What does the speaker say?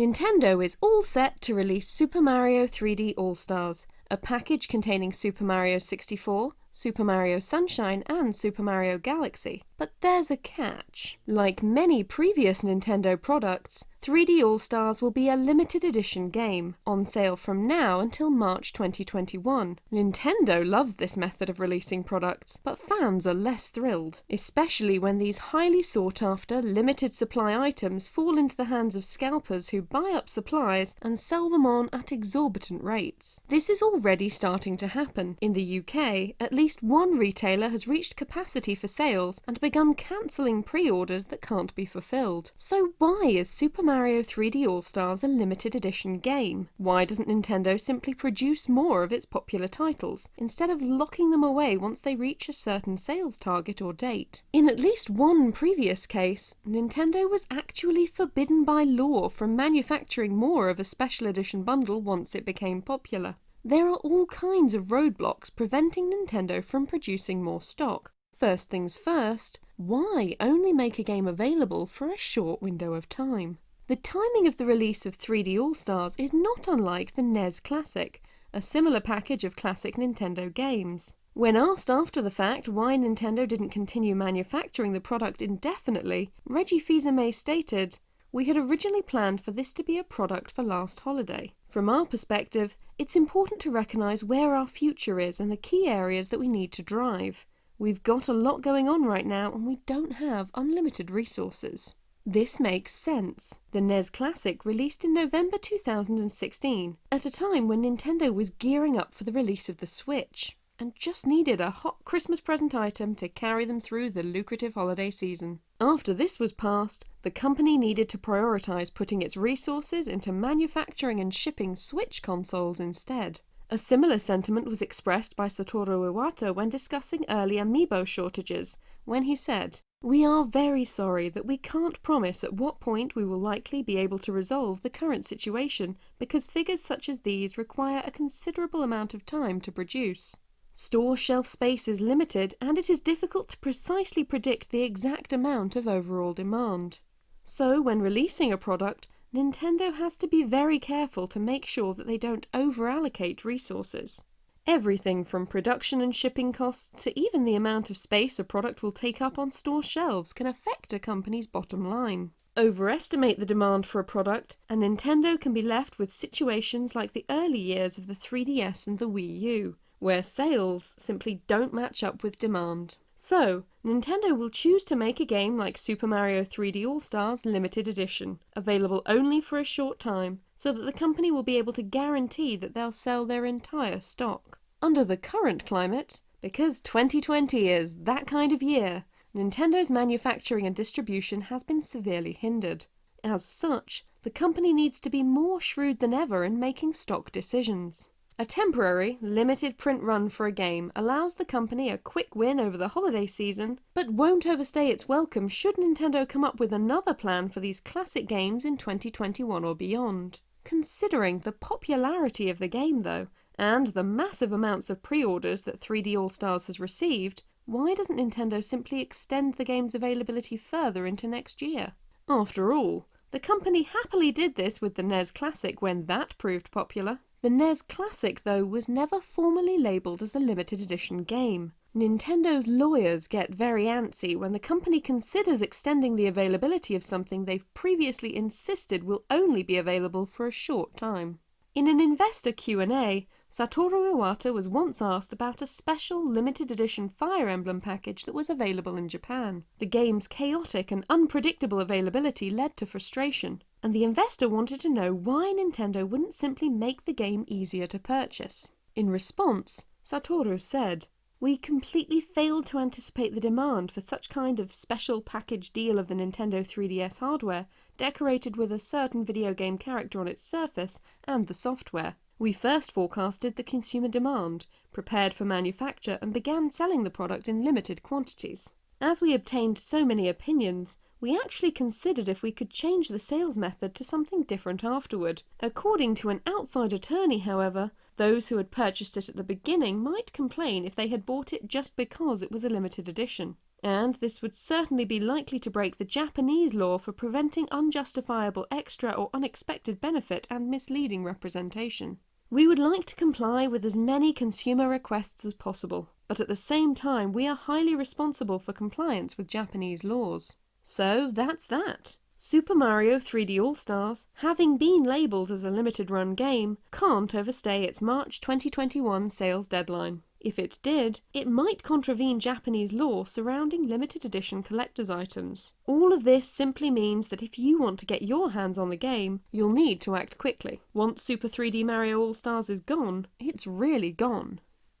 Nintendo is all set to release Super Mario 3D All-Stars, a package containing Super Mario 64, Super Mario Sunshine and Super Mario Galaxy. But there's a catch. Like many previous Nintendo products, 3D All-Stars will be a limited edition game, on sale from now until March 2021. Nintendo loves this method of releasing products, but fans are less thrilled, especially when these highly sought after, limited supply items fall into the hands of scalpers who buy up supplies and sell them on at exorbitant rates. This is already starting to happen. In the UK, at least one retailer has reached capacity for sales and begun cancelling pre-orders that can't be fulfilled. So why is Super Mario 3D All-Stars a limited edition game? Why doesn't Nintendo simply produce more of its popular titles, instead of locking them away once they reach a certain sales target or date? In at least one previous case, Nintendo was actually forbidden by law from manufacturing more of a special edition bundle once it became popular. There are all kinds of roadblocks preventing Nintendo from producing more stock. First things first, why only make a game available for a short window of time? The timing of the release of 3D All-Stars is not unlike the NES Classic, a similar package of classic Nintendo games. When asked after the fact why Nintendo didn't continue manufacturing the product indefinitely, Reggie Fils-Aimé stated, We had originally planned for this to be a product for last holiday. From our perspective, it's important to recognise where our future is and the key areas that we need to drive. We've got a lot going on right now and we don't have unlimited resources. This makes sense. The NES Classic released in November 2016, at a time when Nintendo was gearing up for the release of the Switch, and just needed a hot Christmas present item to carry them through the lucrative holiday season. After this was passed, the company needed to prioritise putting its resources into manufacturing and shipping Switch consoles instead. A similar sentiment was expressed by Satoru Iwata when discussing early amiibo shortages, when he said, we are very sorry that we can't promise at what point we will likely be able to resolve the current situation because figures such as these require a considerable amount of time to produce. Store shelf space is limited and it is difficult to precisely predict the exact amount of overall demand. So when releasing a product, Nintendo has to be very careful to make sure that they don't over-allocate resources. Everything from production and shipping costs to even the amount of space a product will take up on store shelves can affect a company's bottom line. Overestimate the demand for a product, and Nintendo can be left with situations like the early years of the 3DS and the Wii U, where sales simply don't match up with demand. So, Nintendo will choose to make a game like Super Mario 3D All-Stars Limited Edition, available only for a short time, so that the company will be able to guarantee that they'll sell their entire stock. Under the current climate, because 2020 is that kind of year, Nintendo's manufacturing and distribution has been severely hindered. As such, the company needs to be more shrewd than ever in making stock decisions. A temporary, limited print run for a game allows the company a quick win over the holiday season, but won't overstay its welcome should Nintendo come up with another plan for these classic games in 2021 or beyond. Considering the popularity of the game though, and the massive amounts of pre-orders that 3D All-Stars has received, why doesn't Nintendo simply extend the game's availability further into next year? After all, the company happily did this with the NES Classic when that proved popular. The NES Classic, though, was never formally labelled as a limited edition game. Nintendo's lawyers get very antsy when the company considers extending the availability of something they've previously insisted will only be available for a short time. In an investor Q&A, Satoru Iwata was once asked about a special limited edition Fire Emblem package that was available in Japan. The game's chaotic and unpredictable availability led to frustration and the investor wanted to know why Nintendo wouldn't simply make the game easier to purchase. In response, Satoru said, We completely failed to anticipate the demand for such kind of special package deal of the Nintendo 3DS hardware, decorated with a certain video game character on its surface, and the software. We first forecasted the consumer demand, prepared for manufacture, and began selling the product in limited quantities. As we obtained so many opinions, we actually considered if we could change the sales method to something different afterward. According to an outside attorney, however, those who had purchased it at the beginning might complain if they had bought it just because it was a limited edition. and this would certainly be likely to break the Japanese law for preventing unjustifiable extra or unexpected benefit and misleading representation. We would like to comply with as many consumer requests as possible, but at the same time we are highly responsible for compliance with Japanese laws. So that's that. Super Mario 3D All-Stars, having been labelled as a limited run game, can't overstay its March 2021 sales deadline. If it did, it might contravene Japanese law surrounding limited edition collector's items. All of this simply means that if you want to get your hands on the game, you'll need to act quickly. Once Super 3D Mario All-Stars is gone, it's really gone.